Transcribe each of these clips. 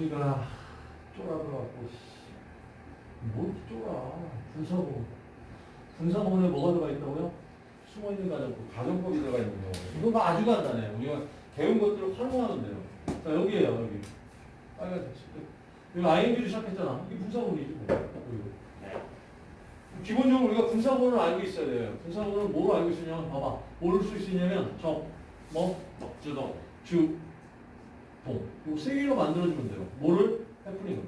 분이가 쫄아들어갖고 뭐 이렇게 쫄아. 분사고 분사본에 뭐가 들어가 있다고요? 숨어있는 가정법 가정법이 들어가 있는 거가 아주 간단해요. 우리가 배운 것들을 활용하면 돼요. 자 여기에요 여기. 빨간색 여기 ing로 시작했잖아. 이게 분사본이지 뭐. 기본적으로 우리가 분사본을 알고 있어야 돼요. 분사본은 뭘 알고 있으냐면 봐봐. 뭘쓸수 있냐면 저뭐 주동. 주, 동. 요세 개로 만들어주면 돼요. 뭐를? 해프닝을.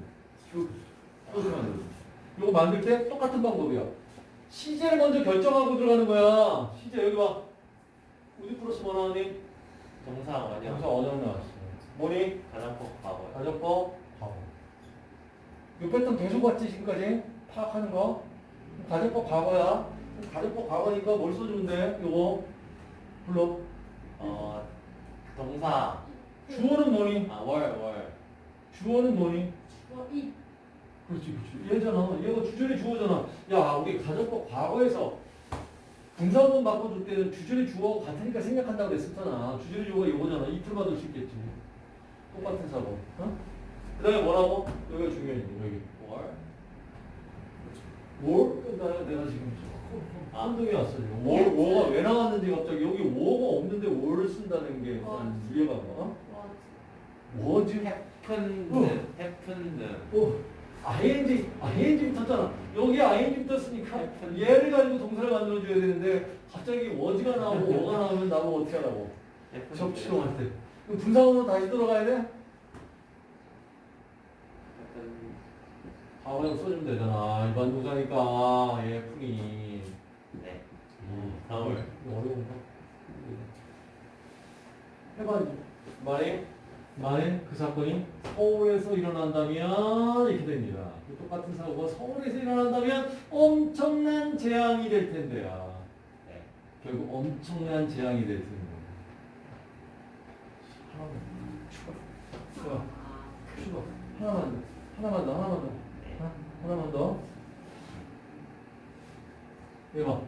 쭉, 이렇게 만들어주면 요거 만들 때 똑같은 방법이야. 시제를 먼저 결정하고 들어가는 거야. 시제 여기 봐. 우리 플러스 뭐 나오니? 동사 원형. 여기서 언형 나왔어. 뭐니? 가정법 과거요. 가정법, 과거. 요 패턴 계속 봤지, 지금까지? 파악하는 거. 가정법 과거야. 가정법 과거니까 뭘 써주면 돼? 요거. 불러. 어 동사. 주어는 뭐니? 아 월 월. 주어는 뭐니? 어, 이 그렇지, 그렇지. 얘잖아. 얘가 주절이 주어잖아. 야, 우리 가정법 과거에서 분사문 바꿔줄 때는 주절이 주어하고 같으니까 생각한다고 그랬었잖아. 주절이 주어가 이거잖아. 이틀 받을 수 있겠지. 똑같은 사고. 어? 그 다음에 뭐라고? 여기가 중요해, 여기. 월. 뭘? 나, 내가 지금 아. 한동이 왔어, 지금. 월, 워가 왜 나왔는지 갑자기 여기 워가 없는데 월을 쓴다는 게 난 이해가 안 가. 와 워즈 해픈드. 어. 해픈드. 오, ing, ing 붙었잖아. 여기 ing 붙었으니까 얘를 가지고 동사를 만들어줘야 되는데 갑자기 워즈가 나오고 워가 나오면 나보고 어떻게 하라고. 해픈드. 접치동할 때. 그럼 분사원으로 다시 들어가야 돼? 과거형 써주면 되잖아. 일반 동사니까 얘 풀이. 네. 서울. 이거 어려운가? 해봐. 만약, 만약 그 사건이 서울에서 일어난다면 이렇게 됩니다. 그 똑같은 사고가 서울에서 일어난다면 엄청난 재앙이 될 텐데요. 네. 결국 엄청난 재앙이 될 텐데. 하나만 추가. 추가. 추가. 하나만 더. 하나만 더. 하나만 더. 하나, 하나만 더. 이거 봐.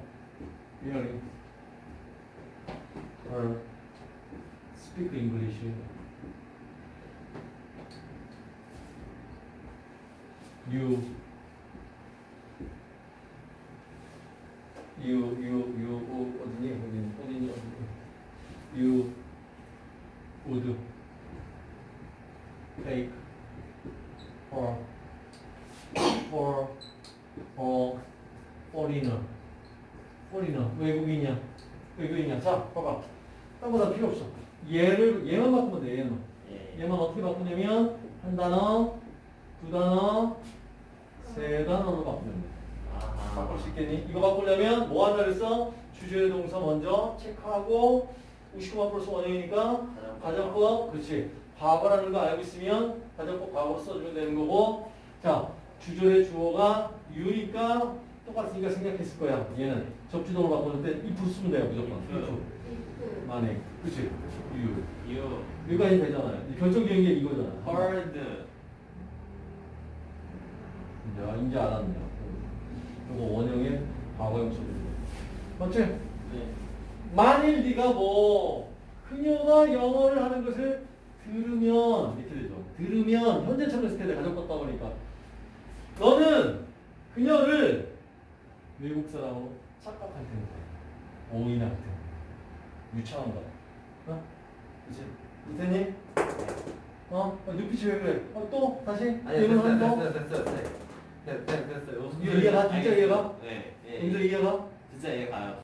미안해. or speak English. You, you, you, you, 어, 어디니? 어디니? 어디니? 어디니? You would take for, for, for foreigner. foreigner. 외국인이야. 외국인이야. 자, 봐봐. 딴거다 필요 없어. 얘를, 얘만 바꾸면 돼, 얘만. 예. 얘만 어떻게 바꾸냐면, 한 단어, 두 단어, 세 단어로 바꾸면 돼. 아하. 바꿀 수 있겠니? 이거 바꾸려면 뭐 한다 그랬어? 주제의 동사 먼저 체크하고, 59만 플러스 원형이니까, 가정법, 그렇지. 과거라는 거 알고 있으면, 가정법 과거로 써주면 되는 거고, 자, 주절의 주어가 유니까 똑같으니까 생각했을 거야. 얘는 접주동을 바꾸는 때 if 쓰면 돼요, 무조건. if. 만약. 그치? 유. 유. 여기까지 되잖아요. 이 결정적인 게 이거잖아. 헐 드. 야, 이제 알았네. 이거 원형의 과거형 소리. 맞지? 네. 만일 네가 뭐 그녀가 영어를 하는 것을 들으면 이렇게 되죠. 들으면 현재처럼 가족 같다 보니까 너는 그녀를 외국 사람으로 착각할 텐데 오인할 텐데 유창한 거야. 어? 그치? 이태니? 어? 어? 눈빛이 왜 그래? 어, 또? 다시? 아니 번? 됐어요 됐어요 됐어 요 됐어요 됐어요 이해가? 진짜 이해가? 네. 예. 여기서 이해가? 진짜 이해가요.